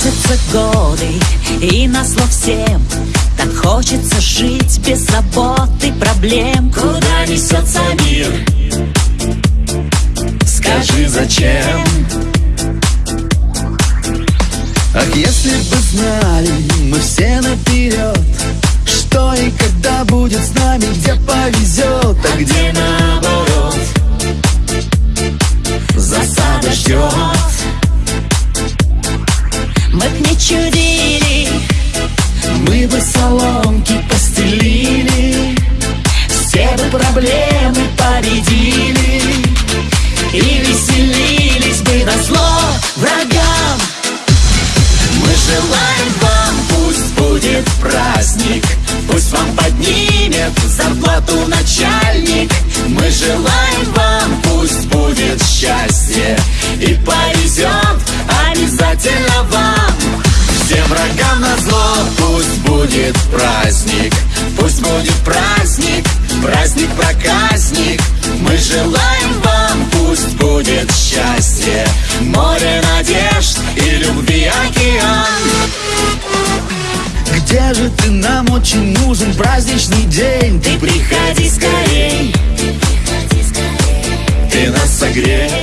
Проносятся годы и на слов всем Так хочется жить без забот и проблем Куда несется мир? Скажи, зачем? Ах, если бы знали мы все наперед Что и когда будет с нами, где повезет А где наоборот? Мы б не чудили, Мы бы соломки постелили все бы проблемы победили будет праздник. Пусть будет праздник, праздник-проказник Мы желаем вам, пусть будет счастье. Море надежд и любви океан. Где же ты? Нам очень нужен праздничный день. Ты приходи скорей. Ты нас согрей